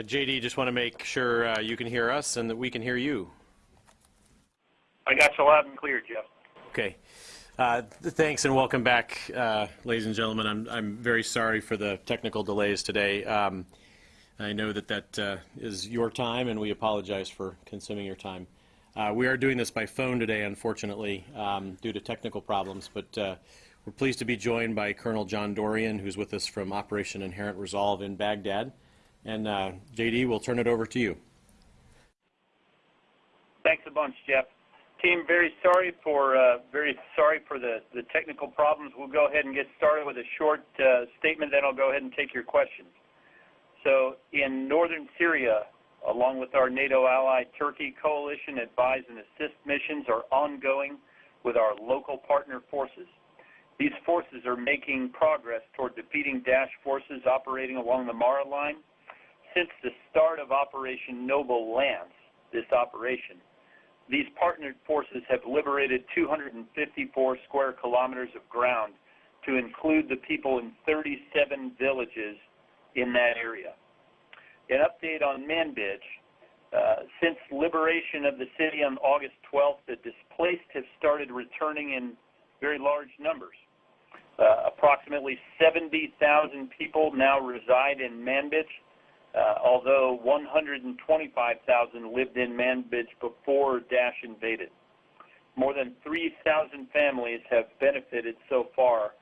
Uh, JD, just want to make sure uh, you can hear us and that we can hear you. I got you loud and clear, Jeff. Okay. Uh, Thanks and welcome back, uh, ladies and gentlemen. I'm, I'm very sorry for the technical delays today. Um, I know that that uh, is your time, and we apologize for consuming your time. Uh, We are doing this by phone today, unfortunately, um, due to technical problems, but uh, we're pleased to be joined by Colonel John Dorrian, who's with us from Operation Inherent Resolve in Baghdad. And uh, JD, we'll turn it over to you. Thanks a bunch, Jeff. Team, very sorry for uh, very sorry for the, the technical problems. We'll go ahead and get started with a short uh, statement, then I'll go ahead and take your questions. So, in northern Syria, along with our NATO ally Turkey, coalition advise and assist missions are ongoing with our local partner forces. These forces are making progress toward defeating Daesh forces operating along the Marea line. Since the start of Operation Noble Lance, this operation, these partnered forces have liberated 254 square kilometers of ground to include the people in 37 villages in that area. An update on Manbij. Uh, since liberation of the city on August 12th, the displaced have started returning in very large numbers. Uh, approximately 70,000 people now reside in Manbij, Uh, although 125,000 lived in Manbij before Daesh invaded. More than 3,000 families have benefited so far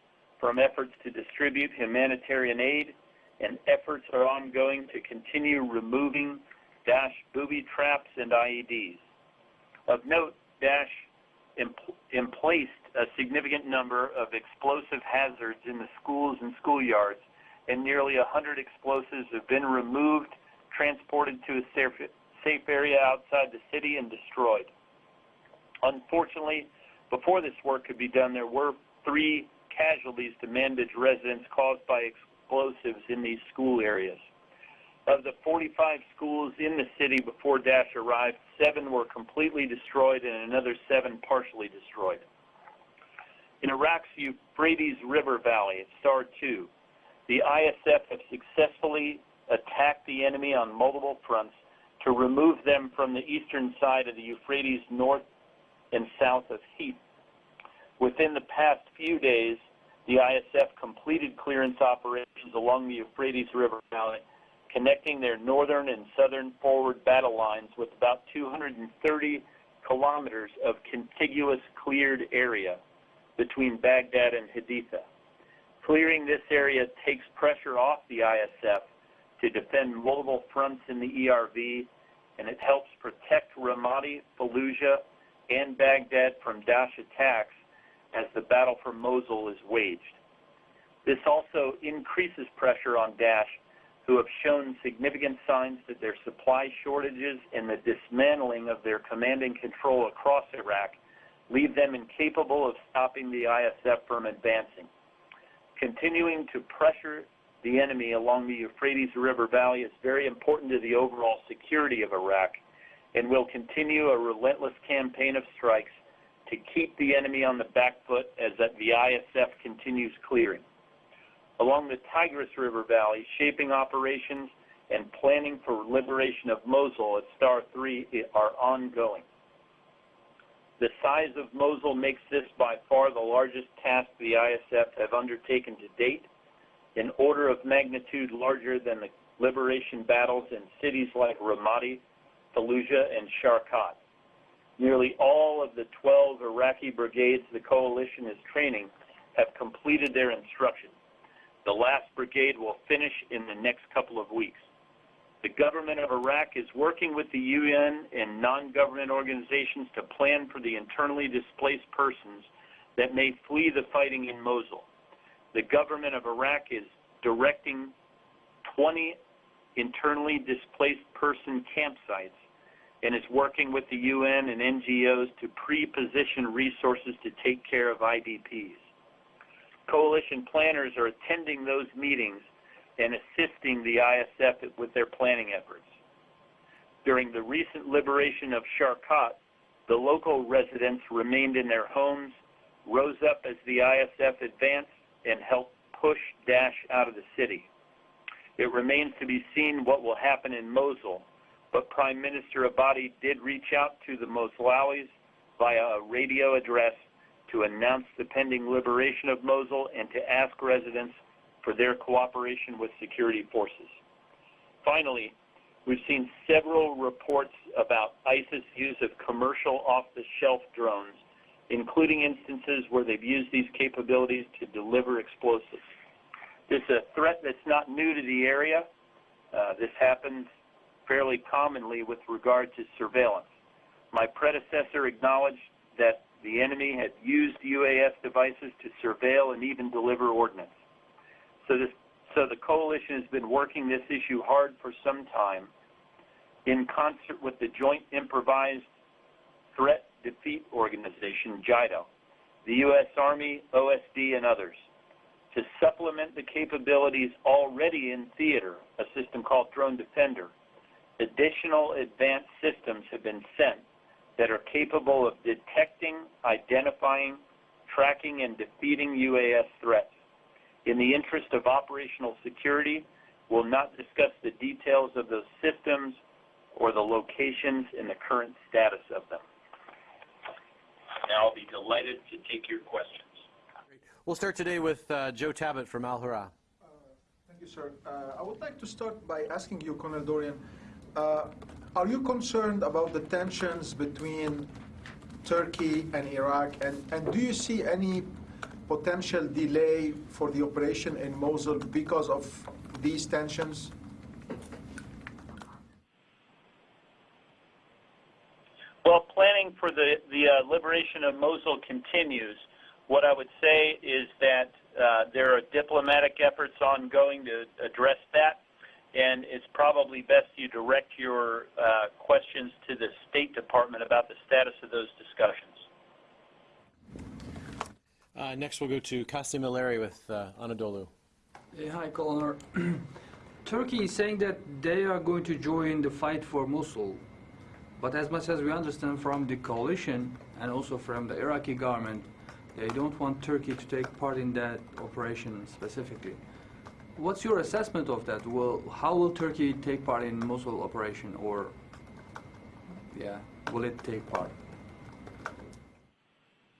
from efforts to distribute humanitarian aid, and efforts are ongoing to continue removing Daesh booby traps and IEDs. Of note, Daesh emplaced a significant number of explosive hazards in the schools and schoolyards, and nearly 100 explosives have been removed, transported to a safe, area outside the city, and destroyed. Unfortunately, before this work could be done, there were three casualties to Manbij residents caused by explosives in these school areas. Of the 45 schools in the city before Daesh arrived, seven were completely destroyed and another seven partially destroyed. In Iraq's Euphrates River Valley, at STAR 2, the ISF have successfully attacked the enemy on multiple fronts to remove them from the eastern side of the Euphrates north and south of Hit. Within the past few days, the ISF completed clearance operations along the Euphrates River Valley, connecting their northern and southern forward battle lines with about 230 kilometers of contiguous cleared area between Baghdad and Haditha. Clearing this area takes pressure off the ISF to defend multiple fronts in the ERV, and it helps protect Ramadi, Fallujah, and Baghdad from Daesh attacks as the battle for Mosul is waged. This also increases pressure on Daesh, who have shown significant signs that their supply shortages and the dismantling of their command and control across Iraq leave them incapable of stopping the ISF from advancing. Continuing to pressure the enemy along the Euphrates River Valley is very important to the overall security of Iraq and will continue a relentless campaign of strikes to keep the enemy on the back foot as the ISF continues clearing. Along the Tigris River Valley, shaping operations and planning for liberation of Mosul at Star 3 are ongoing. The size of Mosul makes this by far the largest task the ISF have undertaken to date, an order of magnitude larger than the liberation battles in cities like Ramadi, Fallujah, and Sharqat. Nearly all of the 12 Iraqi brigades the coalition is training have completed their instruction. The last brigade will finish in the next couple of weeks. The government of Iraq is working with the UN and non-government organizations to plan for the internally displaced persons that may flee the fighting in Mosul. The government of Iraq is directing 20 internally displaced person campsites and is working with the UN and NGOs to pre-position resources to take care of IDPs. Coalition planners are attending those meetings and assisting the ISF with their planning efforts. During the recent liberation of Sharqat, the local residents remained in their homes, rose up as the ISF advanced, and helped push Daesh out of the city. It remains to be seen what will happen in Mosul, but Prime Minister Abadi did reach out to the Moslawis via a radio address to announce the pending liberation of Mosul and to ask residents for their cooperation with security forces. Finally, we've seen several reports about ISIS use of commercial off-the-shelf drones, including instances where they've used these capabilities to deliver explosives. This is a threat that's not new to the area. Uh, this happens fairly commonly with regard to surveillance. My predecessor acknowledged that the enemy had used UAS devices to surveil and even deliver ordnance. So, this, so the coalition has been working this issue hard for some time in concert with the Joint Improvised Threat Defeat Organization, JIDO, the U.S. Army, OSD, and others, to supplement the capabilities already in theater, a system called Drone Defender. Additional advanced systems have been sent that are capable of detecting, identifying, tracking, and defeating UAS threats. In the interest of operational security, we'll not discuss the details of those systems or the locations and the current status of them. Now I'll be delighted to take your questions. We'll start today with uh, Joe Tabet from Al Hurrah. Thank you, sir. Uh, I would like to start by asking you, Colonel Dorrian, uh, are you concerned about the tensions between Turkey and Iraq, and, and do you see any potential delay for the operation in Mosul because of these tensions? Well, planning for the, the uh, liberation of Mosul continues. What I would say is that uh, there are diplomatic efforts ongoing to address that, and it's probably best you direct your uh, questions to the State Department about the status of those discussions. Uh, next, we'll go to Kasim Ileri with uh, Anadolu. Hey, hi, Colonel. Turkey is saying that they are going to join the fight for Mosul. But as much as we understand from the coalition and also from the Iraqi government, they don't want Turkey to take part in that operation specifically. What's your assessment of that? Will, how will Turkey take part in Mosul operation or, yeah, will it take part?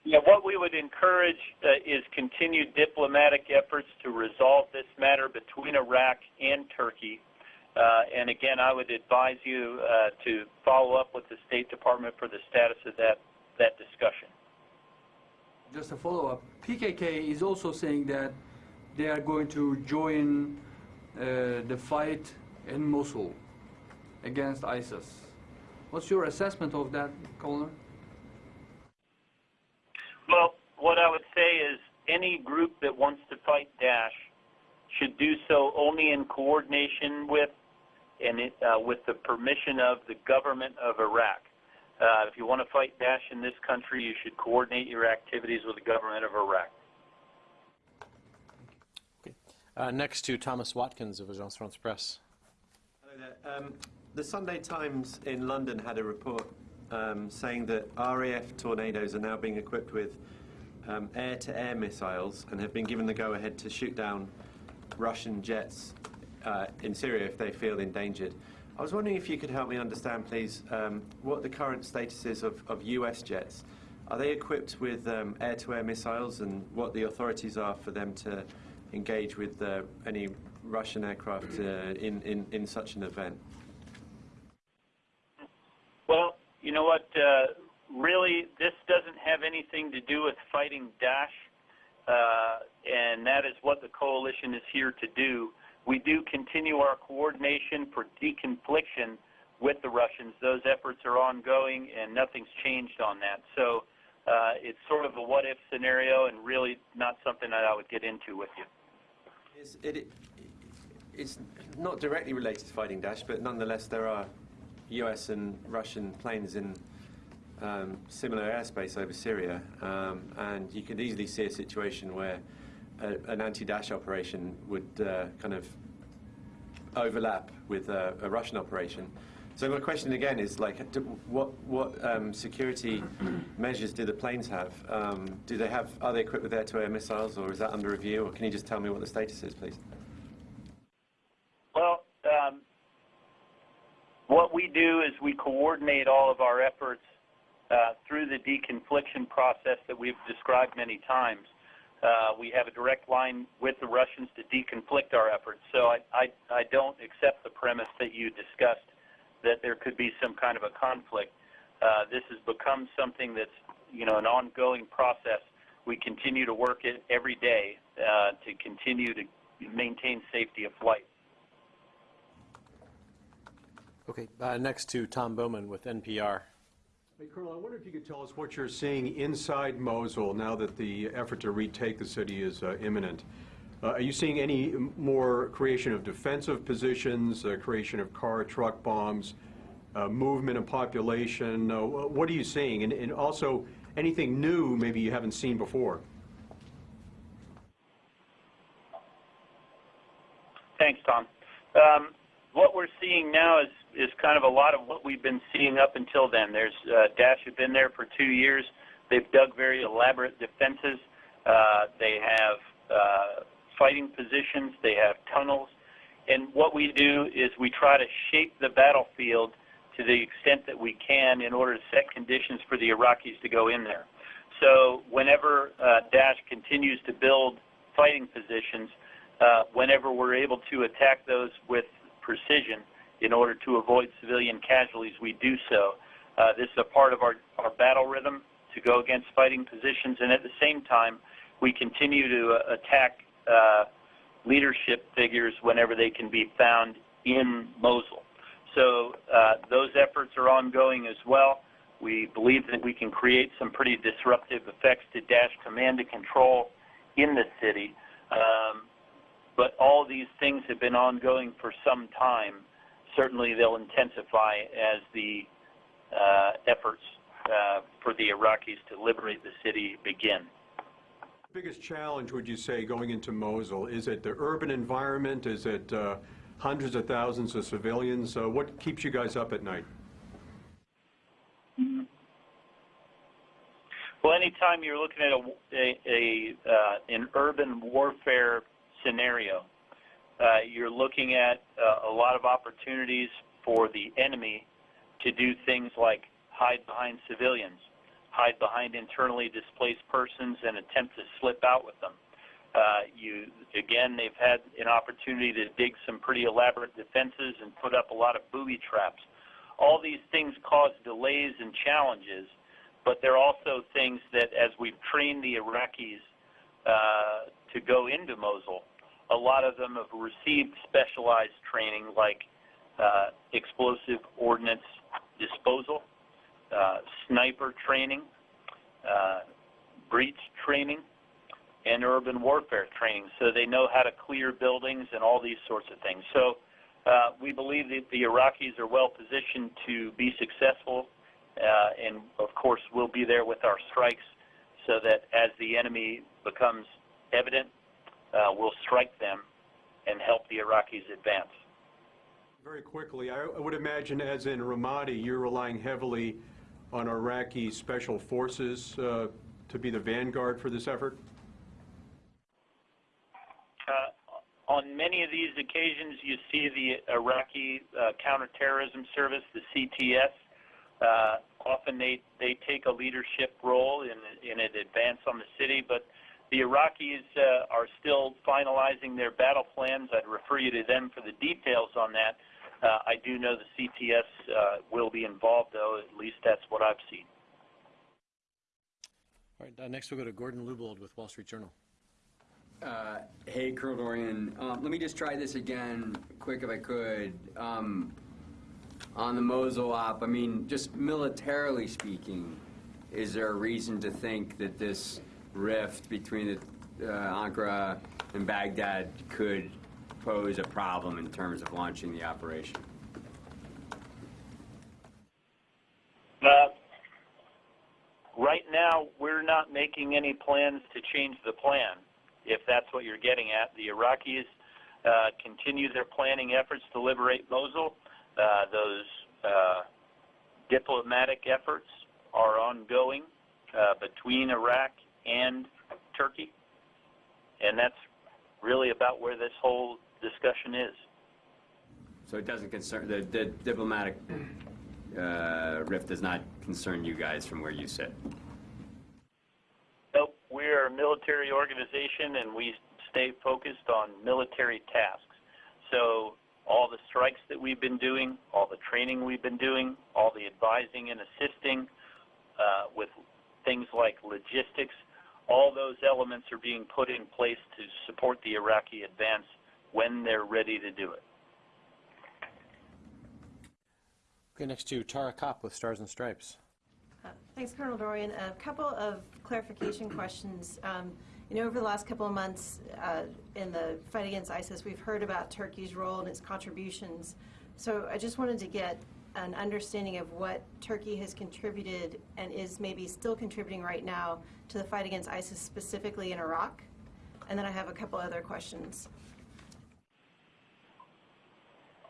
Yeah, what we would encourage uh, is continued diplomatic efforts to resolve this matter between Iraq and Turkey. Uh, and again, I would advise you uh, to follow up with the State Department for the status of that, that discussion. Just a follow-up, PKK is also saying that they are going to join uh, the fight in Mosul against ISIS. What's your assessment of that, Colonel? Well, what I would say is any group that wants to fight Daesh should do so only in coordination with and it, uh, with the permission of the government of Iraq. Uh, if you want to fight Daesh in this country, you should coordinate your activities with the government of Iraq. Okay. Uh, next to Thomas Watkins of Agence France Presse. Hello there. Um, the Sunday Times in London had a report um, saying that RAF tornadoes are now being equipped with um, air-to-air missiles and have been given the go-ahead to shoot down Russian jets uh, in Syria if they feel endangered. I was wondering if you could help me understand, please, um, what the current status is of, of US jets. Are they equipped with um, air-to-air missiles and what the authorities are for them to engage with uh, any Russian aircraft uh, in, in, in such an event? Well, you know what? Uh, really, this doesn't have anything to do with fighting Daesh, uh, and that is what the coalition is here to do. We do continue our coordination for deconfliction with the Russians. Those efforts are ongoing, and nothing's changed on that. So uh, it's sort of a what-if scenario, and really not something that I would get into with you. It's, it, it's not directly related to fighting Daesh, but nonetheless, there are US and Russian planes in um, similar airspace over Syria, um, and you could easily see a situation where a, an anti-Daesh operation would uh, kind of overlap with a, a, Russian operation. So my question again is like, do, what what um, security measures do the planes have? Um, do they have? Are they equipped with air-to-air missiles, or is that under review? Or can you just tell me what the status is, please? we is we coordinate all of our efforts uh, through the deconfliction process that we've described many times. Uh, we have a direct line with the Russians to deconflict our efforts. So I, don't accept the premise that you discussed that there could be some kind of a conflict. Uh, this has become something that's, you know, an ongoing process. We continue to work it every day to continue to maintain safety of flight. Okay, uh, next to Tom Bowman with NPR. Hey, Colonel, I wonder if you could tell us what you're seeing inside Mosul now that the effort to retake the city is uh, imminent. Uh, Are you seeing any more creation of defensive positions, uh, creation of car, truck bombs, uh, movement of population? Uh, What are you seeing? And- And also, anything new maybe you haven't seen before? Thanks, Tom. Um, what we're seeing now is, is kind of a lot of what we've been seeing up until then. There's uh, Daesh have been there for two years. They've dug very elaborate defenses. Uh, they have uh, fighting positions. They have tunnels. And what we do is we try to shape the battlefield to the extent that we can in order to set conditions for the Iraqis to go in there. So whenever uh, Daesh continues to build fighting positions, uh, whenever we're able to attack those with precision in order to avoid civilian casualties, we do so. Uh, this is a part of our, our battle rhythm to go against fighting positions, and at the same time, we continue to uh, attack uh, leadership figures whenever they can be found in Mosul. So uh, those efforts are ongoing as well. We believe that we can create some pretty disruptive effects to Daesh command and control in the city. Um, but all these things have been ongoing for some time. Certainly they'll intensify as the uh, efforts uh, for the Iraqis to liberate the city begin. The Biggest challenge, would you say, going into Mosul? Is it the urban environment? Is it uh, hundreds of thousands of civilians? Uh, What keeps you guys up at night? Well, anytime you're looking at a, a, a uh, an urban warfare scenario, you're looking at uh, a lot of opportunities for the enemy to do things like hide behind civilians, hide behind internally displaced persons, and attempt to slip out with them. Uh, you again, they've had an opportunity to dig some pretty elaborate defenses and put up a lot of booby traps. All these things cause delays and challenges, but they're also things that, as we've trained the Iraqis uh, to go into Mosul, a lot of them have received specialized training like uh, explosive ordnance disposal, uh, sniper training, uh, breach training, and urban warfare training. So they know how to clear buildings and all these sorts of things. So uh, we believe that the Iraqis are well positioned to be successful, uh, and of course we'll be there with our strikes so that as the enemy becomes evident, we'll strike them and help the Iraqis advance. Very quickly, I I would imagine, as in Ramadi, you're relying heavily on Iraqi special forces uh, to be the vanguard for this effort? Uh, on many of these occasions, you see the Iraqi uh, counterterrorism service, the CTS. Uh, often they, they take a leadership role in, in an advance on the city, but the Iraqis uh, are still finalizing their battle plans. I'd refer you to them for the details on that. Uh, I do know the CTS uh, will be involved, though. At least that's what I've seen. All right, uh, next we'll go to Gordon Lubold with Wall Street Journal. Uh, Hey, Colonel Dorrian, um, let me just try this again, quick if I could. Um, On the Mosul op, I mean, just militarily speaking, is there a reason to think that this rift between the, uh, Ankara and Baghdad could pose a problem in terms of launching the operation? Uh, right now, we're not making any plans to change the plan, if that's what you're getting at. The Iraqis uh, continue their planning efforts to liberate Mosul. Uh, those uh, diplomatic efforts are ongoing uh, between Iraq and Turkey, and that's really about where this whole discussion is. So it doesn't concern, the the diplomatic uh, rift does not concern you guys from where you sit? Nope, we're a military organization and we stay focused on military tasks. So all the strikes that we've been doing, all the training we've been doing, all the advising and assisting uh, with things like logistics, all those elements are being put in place to support the Iraqi advance when they're ready to do it. Okay, next to Tara Copp with Stars and Stripes. Thanks, Colonel Dorrian. A couple of clarification questions. Um, You know, over the last couple of months uh, in the fight against ISIS, we've heard about Turkey's role and its contributions. So I just wanted to get an understanding of what Turkey has contributed and is maybe still contributing right now to the fight against ISIS, specifically in Iraq. And then I have a couple other questions.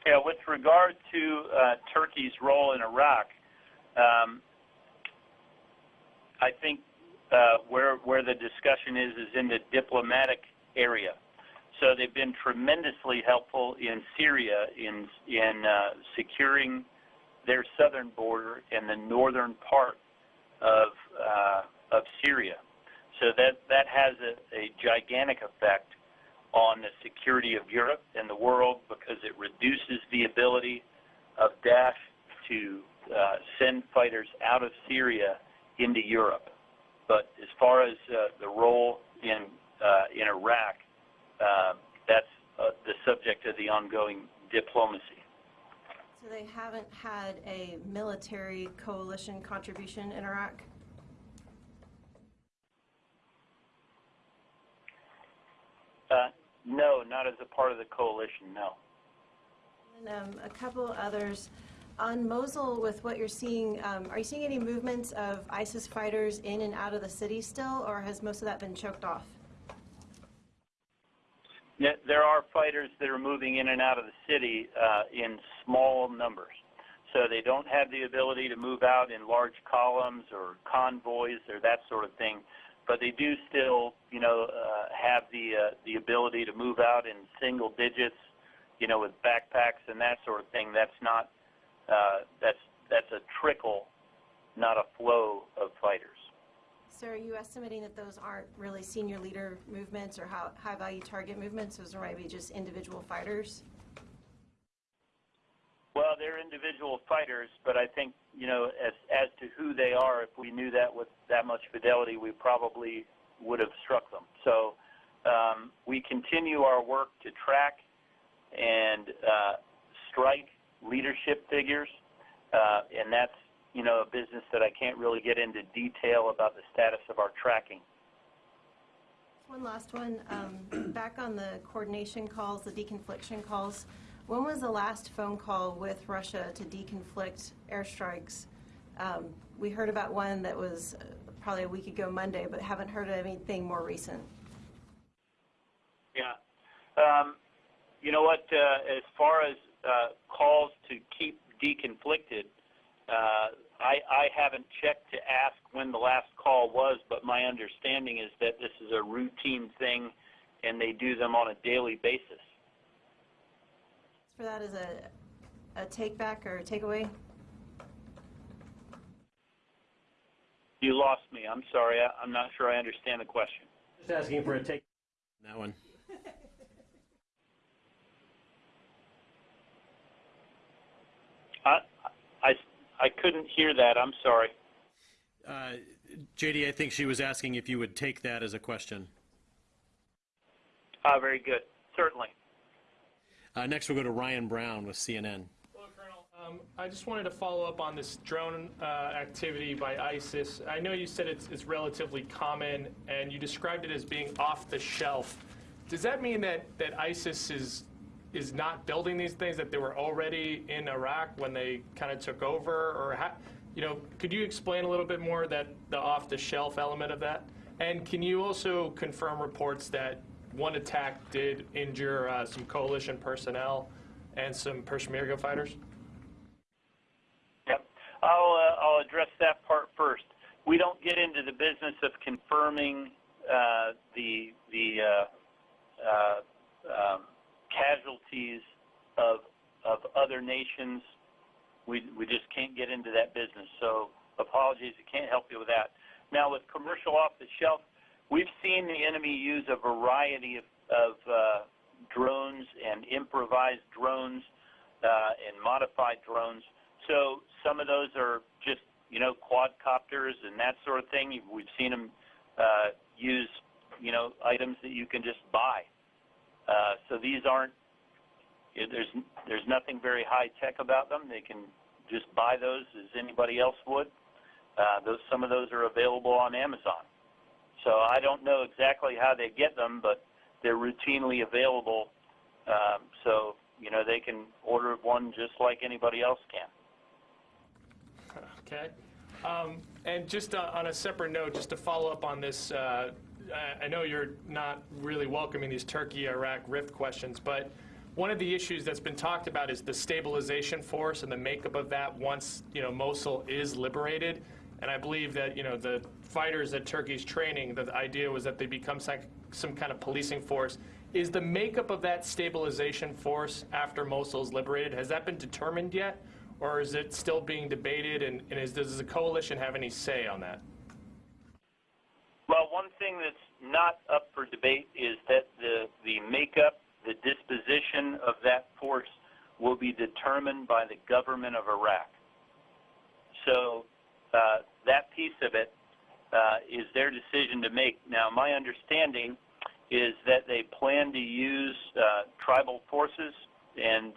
Yeah, with regard to uh, Turkey's role in Iraq, um, I think uh, where where the discussion is is in the diplomatic area. So they've been tremendously helpful in Syria in in uh, securing their southern border and the northern part of uh, of Syria. So that that has a, a gigantic effect on the security of Europe and the world because it reduces the ability of Daesh to uh, send fighters out of Syria into Europe. But as far as uh, the role in uh, in Iraq, uh, that's uh, the subject of the ongoing diplomacy. So they haven't had a military coalition contribution in Iraq? Uh, no, not as a part of the coalition. No. And um, a couple others. On Mosul, with what you're seeing, um, are you seeing any movements of ISIS fighters in and out of the city still, or has most of that been choked off? There are fighters that are moving in and out of the city uh, in small numbers. So they don't have the ability to move out in large columns or convoys or that sort of thing. But they do still, you know, uh, have the uh, the ability to move out in single digits, you know, with backpacks and that sort of thing. That's not that's that's a trickle, not a flow of fighters. Are you estimating that those aren't really senior leader movements or how- high-value target movements? Those are maybe just individual fighters? Well, they're individual fighters, but I think you know as as to who they are, if we knew that with that much fidelity, we probably would have struck them. So um, we continue our work to track and uh, strike leadership figures, uh, and that's you know a business that I can't really get into detail about the status of our tracking. One last one. Um, Back on the coordination calls, the deconfliction calls, when was the last phone call with Russia to deconflict airstrikes? Um, We heard about one that was uh, probably a week ago Monday, but haven't heard of anything more recent. Yeah. Um, you know what? Uh, as far as uh, calls to keep deconflicted, uh, I, I haven't checked to ask when the last call was, but my understanding is that this is a routine thing, and they do them on a daily basis. For that as a, a take-back or takeaway? You lost me. I'm sorry. I, I'm not sure I understand the question. Just asking for a take. That one. I, I, I couldn't hear that. I'm sorry. Uh, JD, I think she was asking if you would take that as a question. Ah, very good. Certainly. Uh, next, we'll go to Ryan Browne with CNN. Hello, Colonel. Um, I just wanted to follow up on this drone uh, activity by ISIS. I know you said it's, it's relatively common, and you described it as being off the shelf. Does that mean that, that ISIS is is not building these things that they were already in Iraq when they kind of took over, or you know, could you explain a little bit more that the off the shelf element of that? And can you also confirm reports that one attack did injure uh, some coalition personnel and some Peshmerga fighters? Yep. I'll, uh, I'll address that part first. We don't get into the business of confirming uh, the, the uh, uh, um, casualties of, of other nations. We, we just can't get into that business. So apologies, I can't help you with that. Now with commercial off the shelf, we've seen the enemy use a variety of, of uh, drones and improvised drones uh, and modified drones. So some of those are just, you know, quadcopters and that sort of thing. We've seen them uh, use, you know, items that you can just buy. Uh, so these aren't, there's, there's nothing very high tech about them. They can just buy those as anybody else would. Uh, those, some of those are available on Amazon. So I don't know exactly how they get them, but they're routinely available. Um, so, you know, they can order one just like anybody else can. Okay. Um, And just uh, on a separate note, just to follow up on this, I- know you're not really welcoming these Turkey-Iraq rift questions, but one of the issues that's been talked about is the stabilization force and the makeup of that once, you know, Mosul is liberated. And I believe that, you know, the fighters that Turkey's training, the idea was that they become some kind of policing force. Is the makeup of that stabilization force after Mosul is liberated, has that been determined yet? Or is it still being debated, and, and is, does the coalition have any say on that? Well, one thing that's not up for debate is that the, the makeup, the disposition of that force will be determined by the government of Iraq. So uh, that piece of it uh, is their decision to make. Now, my understanding is that they plan to use uh, tribal forces and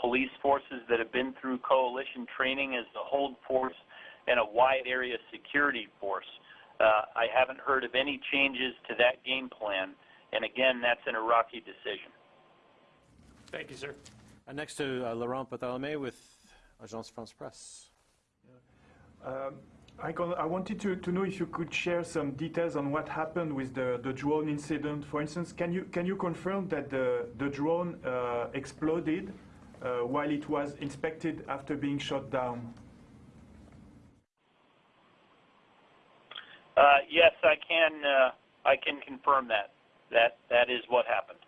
police forces that have been through coalition training as the hold force and a wide area security force. Uh, I haven't heard of any changes to that game plan, and again, that's an Iraqi decision. Thank you, sir. Uh, Next to uh, Laurent Barthelemy with Agence France Presse. I, con- I wanted to, to know if you could share some details on what happened with the, the drone incident. For instance, can you, can you confirm that the, the drone uh, exploded uh, while it was inspected after being shot down? Uh, yes, I can. Uh, I can confirm that. That that is what happened.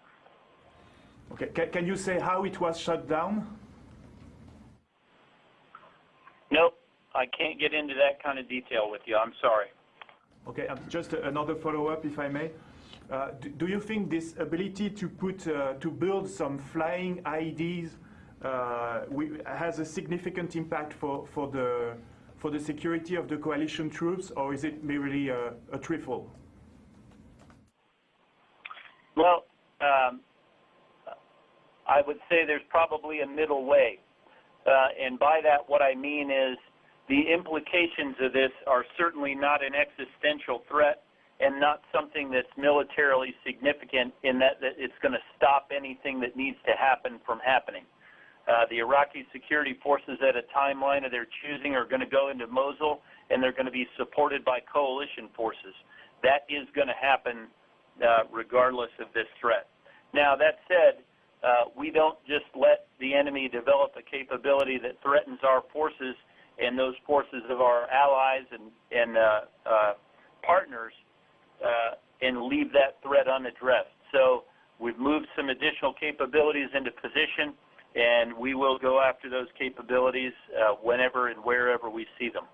Okay, can, can you say how it was shut down? Nope, I can't get into that kind of detail with you. I'm sorry. Okay, um, just another follow-up, if I may. Uh, do, do you think this ability to put uh, to build some flying uh, we, has a significant impact for, for the for the security of the coalition troops, or is it merely a, a trifle? Well, um, I would say there's probably a middle way. Uh, and by that, what I mean is the implications of this are certainly not an existential threat and not something that's militarily significant in that, that it's going to stop anything that needs to happen from happening. Uh, the Iraqi security forces at a timeline of their choosing are going to go into Mosul and they're going to be supported by coalition forces. That is going to happen uh, regardless of this threat. Now, that said, uh, we don't just let the enemy develop a capability that threatens our forces and those forces of our allies and, and uh, uh, partners uh, and leave that threat unaddressed. So we've moved some additional capabilities into position, and we will go after those capabilities uh, whenever and wherever we see them.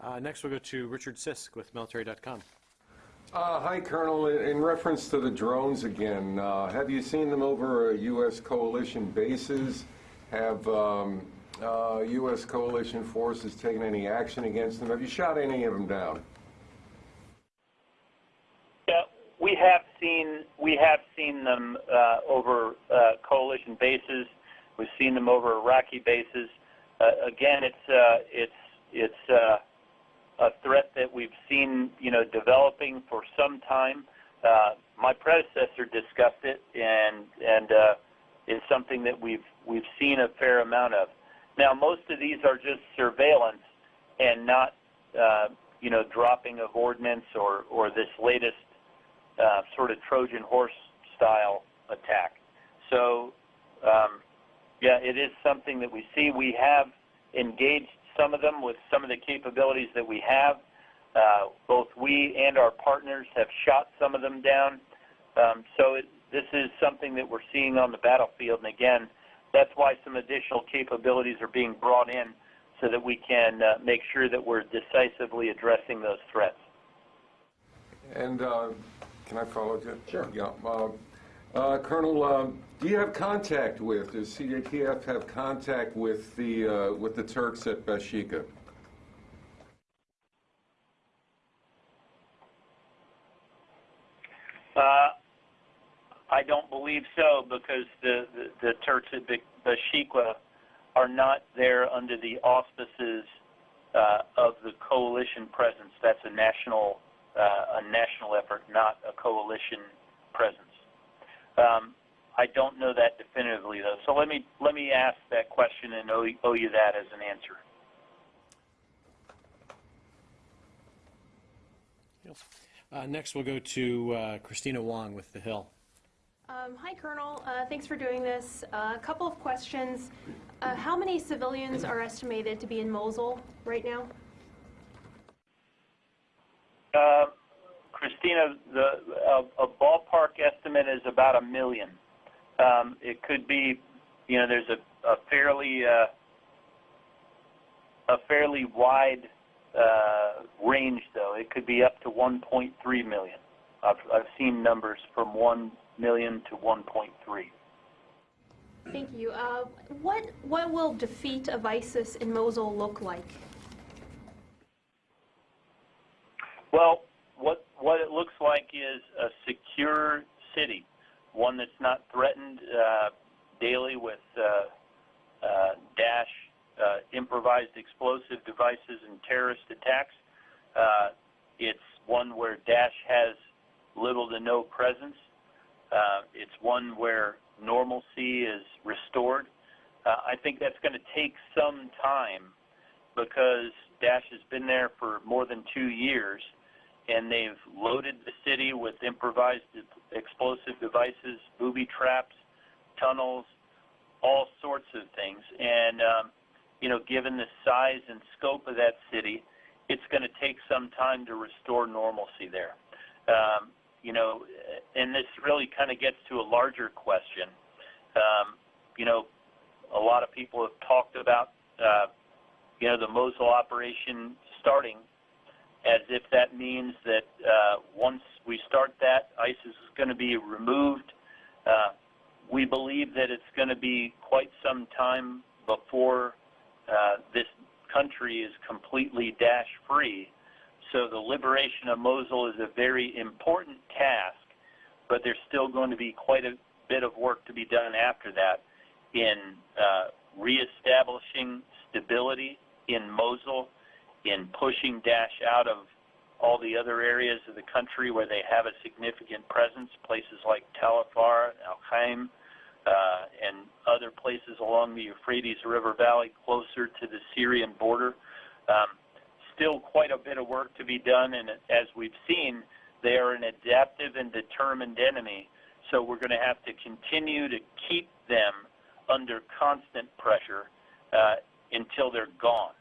Uh, Next, we'll go to Richard Sisk with military.com. Uh, Hi, Colonel. In in reference to the drones again, uh, have you seen them over uh, U.S. coalition bases? Have um, uh, U.S. coalition forces taken any action against them? Have you shot any of them down? Yeah, we have seen we have seen them uh, over uh, coalition bases. We've seen them over Iraqi bases. Uh, again, it's it's it's a threat that we've seen you know developing for some time. My predecessor discussed it, and and it's something that we've we've seen a fair amount of. Now, most of these are just surveillance and not you know dropping of ordnance or or this latest uh, sort of Trojan horse style attack. So, um, yeah, it is something that we see. We have engaged some of them with some of the capabilities that we have. Uh, both we and our partners have shot some of them down. Um, so it, this is something that we're seeing on the battlefield, and again, that's why some additional capabilities are being brought in so that we can uh, make sure that we're decisively addressing those threats. And uh, can I follow you? Sure. Yeah. uh, uh, Colonel, um, do you have contact with, does CJTF have contact with the, uh, with the Turks at Bashika? Uh, I don't believe so because the, the, the Turks at Be- Bashikwa are not there under the auspices uh, of the coalition presence. That's a national uh, a national effort, not a coalition presence. Um, I don't know that definitively though. So let me let me ask that question and owe, owe you that as an answer. Uh, Next, we'll go to uh, Kristina Wong with The Hill. Um, Hi, Colonel. Uh, Thanks for doing this. Uh, A couple of questions. Uh, How many civilians are estimated to be in Mosul right now? Uh, Kristina, the a, a ballpark estimate is about a million. Um, it could be, you know, there's a, a fairly uh, a fairly wide uh, range, though. It could be up to 1.3 million. I've, I've seen numbers from 1 million to 1.3. Thank you. Uh, What What will defeat of ISIS in Mosul look like? Well, what what it looks like is a secure city, one that's not threatened uh, daily with uh, uh, Daesh uh, improvised explosive devices and terrorist attacks. Uh, it's one where Daesh has little to no presence. Uh, it's one where normalcy is restored. I think that's going to take some time because Daesh has been there for more than two years and they've loaded the city with improvised explosive devices, booby traps, tunnels, all sorts of things. And, um, you know, given the size and scope of that city, it's going to take some time to restore normalcy there. Um, you know, and this really kind of gets to a larger question. Um, you know, a lot of people have talked about, uh, you know, the Mosul operation starting as if that means that uh, once we start that, ISIS is going to be removed. Uh, we believe that it's going to be quite some time before uh, this country is completely Daesh free. So the liberation of Mosul is a very important task, but there's still going to be quite a bit of work to be done after that in uh, reestablishing stability in Mosul in pushing Daesh out of all the other areas of the country where they have a significant presence, places like Tal Afar, Al Qaim, uh, and other places along the Euphrates River Valley closer to the Syrian border. Um, still quite a bit of work to be done, and as we've seen, they are an adaptive and determined enemy, so we're going to have to continue to keep them under constant pressure uh, until they're gone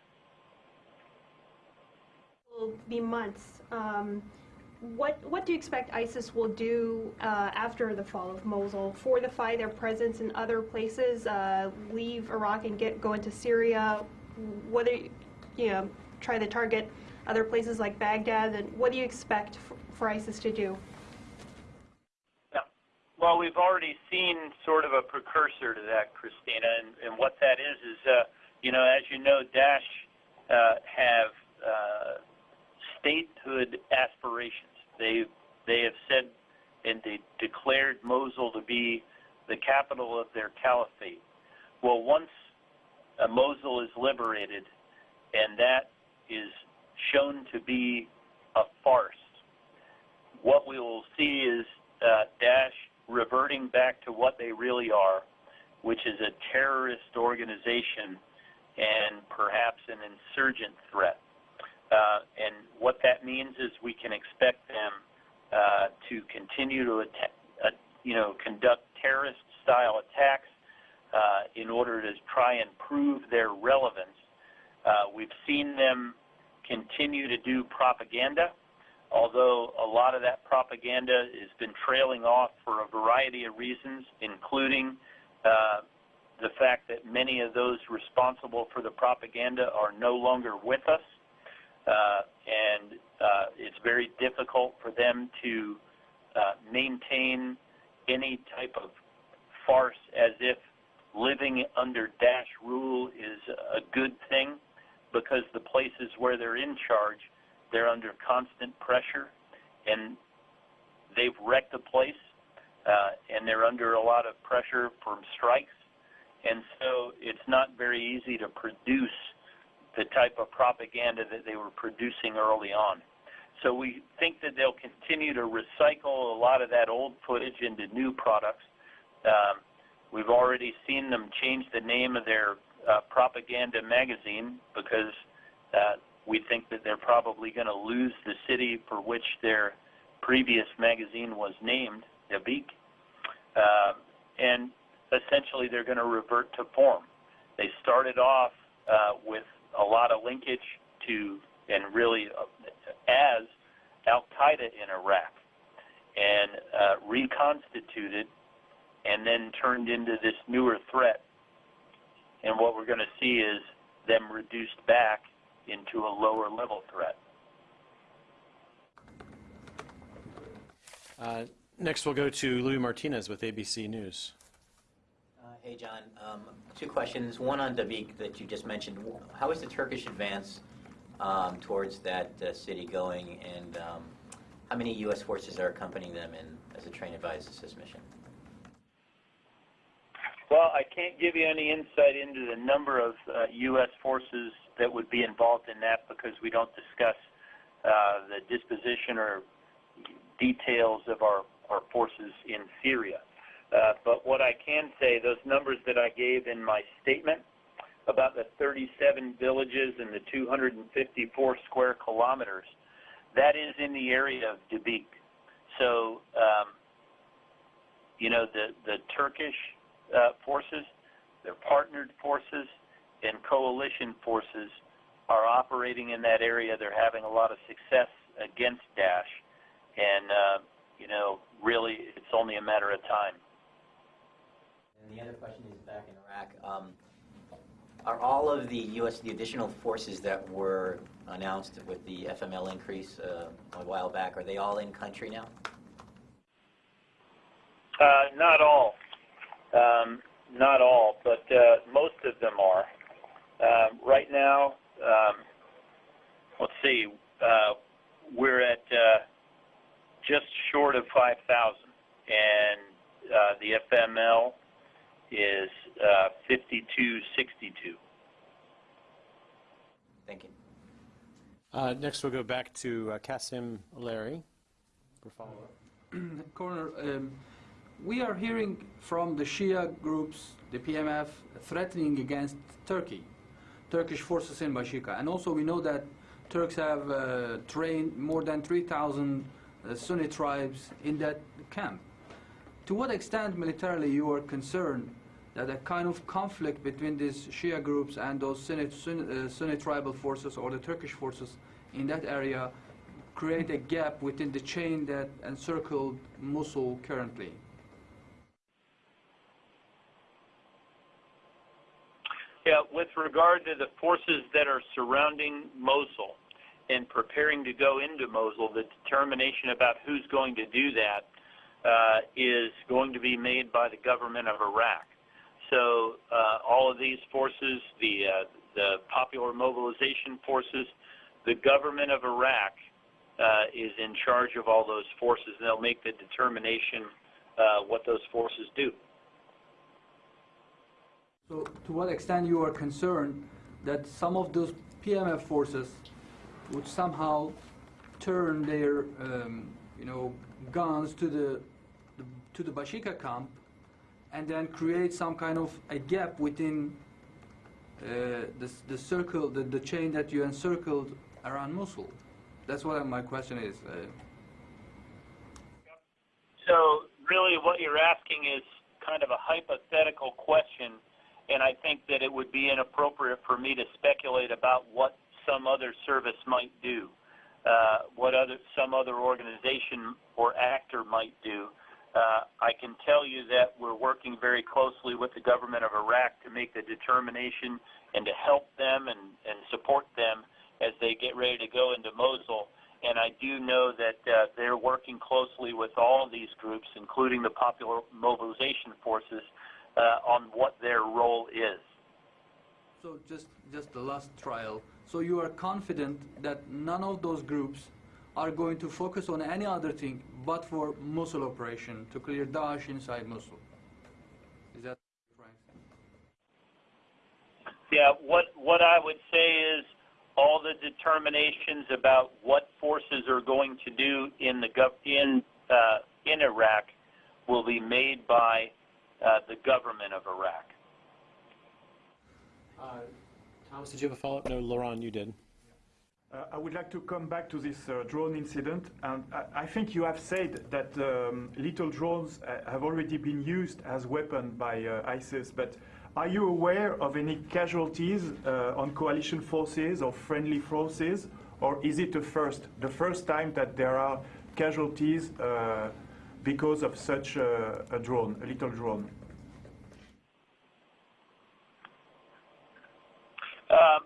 will be months. Um, what what do you expect ISIS will do uh, after the fall of Mosul? Fortify their presence in other places, uh, leave Iraq and get go into Syria. Whether you know try to target other places like Baghdad, and what do you expect for, ISIS to do? Yeah. Well, we've already seen sort of a precursor to that, Kristina, and, and what that is is, uh, you know, as you know, Daesh uh, have uh, statehood aspirations. They they have said and they declared Mosul to be the capital of their caliphate. Well, once uh, Mosul is liberated, and that is shown to be a farce, what we will see is uh, Daesh reverting back to what they really are, which is a terrorist organization and perhaps an insurgent threat. Uh, and what that means is we can expect them uh, to continue to uh, you know, conduct terrorist-style attacks uh, in order to try and prove their relevance. We've seen them continue to do propaganda. although a lot of that propaganda has been trailing off for a variety of reasons, including the fact that many of those responsible for the propaganda are no longer with us, and uh, it's very difficult for them to uh, maintain any type of farce as if living under Daesh rule is a good thing because the places where they're in charge, they're under constant pressure and they've wrecked the place uh, and they're under a lot of pressure from strikes. And so it's not very easy to produce the type of propaganda that they were producing early on. So we think that they'll continue to recycle a lot of that old footage into new products. Um, we've already seen them change the name of their uh, propaganda magazine because uh, we think that they're probably going to lose the city for which their previous magazine was named, Dabiq. Uh, and essentially they're going to revert to form. They started off uh, with a lot of linkage to and really uh, as Al Qaeda in Iraq, and uh, reconstituted, and then turned into this newer threat. And what we're going to see is them reduced back into a lower level threat. Uh, Next, we'll go to Luis Martinez with ABC News. Hey, John. Um, Two questions. One on Dabiq that you just mentioned. How is the Turkish advance um, towards that uh, city going, and um, how many U.S. forces are accompanying them in as a train advised assist mission? Well, I can't give you any insight into the number of uh, U.S. forces that would be involved in that because we don't discuss uh, the disposition or details of our, our forces in Syria. Uh, but what I can say, those numbers that I gave in my statement about the 37 villages and the 254 square kilometers, that is in the area of Dabiq. So, um, you know, the, Turkish uh, forces, their partnered forces, and coalition forces are operating in that area. They're having a lot of success against Daesh. And, uh, you know, really, it's only a matter of time. And the other question is back in Iraq. Um, Are all of the U.S., the additional forces that were announced with the FML increase uh, a while back, are they all in country now? Uh, not all. Um, not all, but uh, most of them are. Uh, right now, um, let's see, uh, we're at uh, just short of 5,000, and uh, the FML is uh, 5262. Thank you. Uh, Next, we'll go back to uh, Kasim Ileri for follow-up. Coroner, um, we are hearing from the Shia groups, the PMF, threatening against Turkey, Turkish forces in Bashika. And also we know that Turks have uh, trained more than 3,000 uh, Sunni tribes in that camp. To what extent militarily you are concerned that a kind of conflict between these Shia groups and those Sunni, Sunni, uh, Sunni tribal forces or the Turkish forces in that area create a gap within the chain that encircled Mosul currently? Yeah, with regard to the forces that are surrounding Mosul and preparing to go into Mosul, the determination about who's going to do that uh, is going to be made by the government of Iraq. So uh, all of these forces, the uh, the Popular Mobilization Forces, the government of Iraq uh, is in charge of all those forces, and they'll make the determination what those forces do. So to what extent you are concerned that some of those PMF forces would somehow turn their, um, you know, guns to the, the to the Bashika camp, and then create some kind of a gap within uh, the, the circle, the, the chain that you encircled around Mosul. That's what my question is. Uh, So really what you're asking is kind of a hypothetical question, and I think that it would be inappropriate for me to speculate about what some other service might do. uh, what other some other organization or actor might do. Uh, I can tell you that we're working very closely with the government of Iraq to make the determination and to help them and, support them as they get ready to go into Mosul. And I do know that uh, they're working closely with all these groups, including the Popular Mobilization Forces, uh, on what their role is. So just, just the last trial. So you are confident that none of those groups are going to focus on any other thing but for Mosul operation to clear Daesh inside Mosul? Is that right? Yeah, what what I would say is all the determinations about what forces are going to do in the gov- in uh, in Iraq will be made by uh, the government of Iraq. Uh, Thomas, did you have a follow-up? No, Laurent, you did. Uh, I would like to come back to this uh, drone incident, and I, I think you have said that um, little drones uh, have already been used as weapon by uh, ISIS, but are you aware of any casualties uh, on coalition forces or friendly forces, or is it the first, the first time that there are casualties uh, because of such a, drone, a little drone? Um,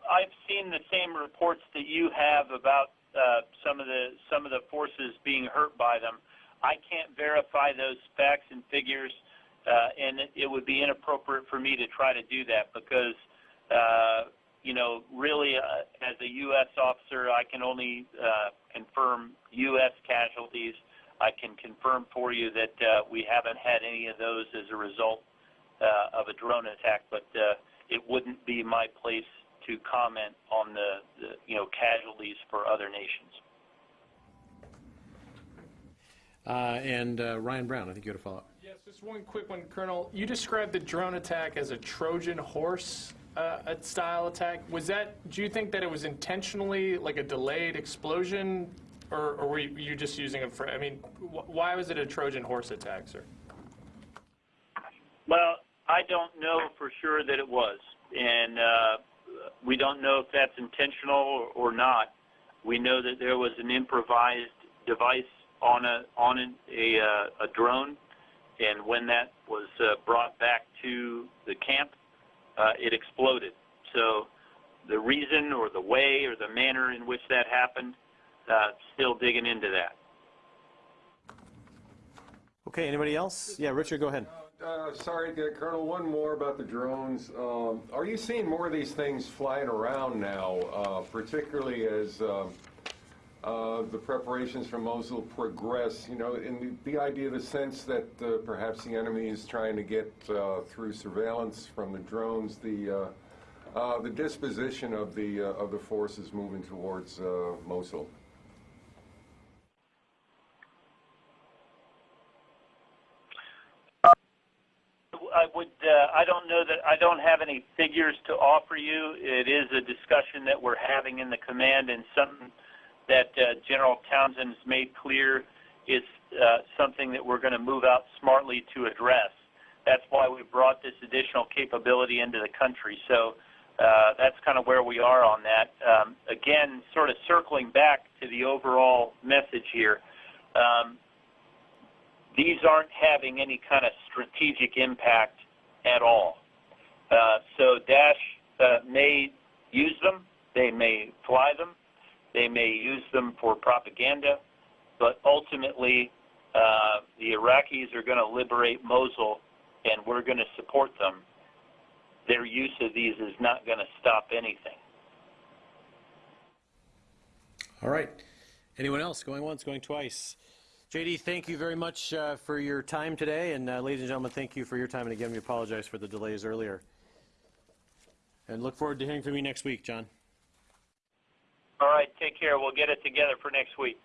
seen the same reports that you have about uh, some of the some of the forces being hurt by them. I can't verify those facts and figures, uh, and it, would be inappropriate for me to try to do that because, uh, you know, really, uh, as a U.S. officer, I can only uh, confirm U.S. casualties. I can confirm for you that uh, we haven't had any of those as a result uh, of a drone attack, but uh, it wouldn't be my place to comment on the, the you know casualties for other nations. Uh, and uh, Ryan Browne, I think you had a follow-up. Yes, just one quick one, Colonel. You described the drone attack as a Trojan horse uh, style attack. Was that? Do you think that it was intentionally like a delayed explosion, or, or were you you just using it for? I mean, wh- why was it a Trojan horse attack, sir? Well, I don't know for sure that it was, and uh, we don't know if that's intentional or, not. We know that there was an improvised device on a on a a, uh, a drone, and when that was uh, brought back to the camp, uh, it exploded. So the reason or the way or the manner in which that happened, uh, still digging into that. Okay, anybody else? Yeah, Richard, go ahead. Uh, sorry, Colonel, one more about the drones. Um, are you seeing more of these things flying around now, uh, particularly as um, uh, the preparations for Mosul progress? You know, in the, the idea, the sense that uh, perhaps the enemy is trying to get uh, through surveillance from the drones, the uh, the disposition of the of the forces moving towards Mosul. I would. Uh, I don't know that. I don't have any figures to offer you. It is a discussion that we're having in the command, and something that uh, General Townsend has made clear is uh, something that we're going to move out smartly to address. That's why we brought this additional capability into the country. So uh, that's kind of where we are on that. Um, again, sort of circling back to the overall message here. Um, these aren't having any kind of strategic impact at all. Uh, so Daesh uh, may use them, they may fly them, they may use them for propaganda, but ultimately uh, the Iraqis are going to liberate Mosul and we're going to support them. Their use of these is not going to stop anything. All right. Anyone else? Going once, going twice. JD, thank you very much uh, for your time today. And uh, ladies and gentlemen, thank you for your time. And again, we apologize for the delays earlier. And look forward to hearing from you next week, John. All right, take care. We'll get it together for next week.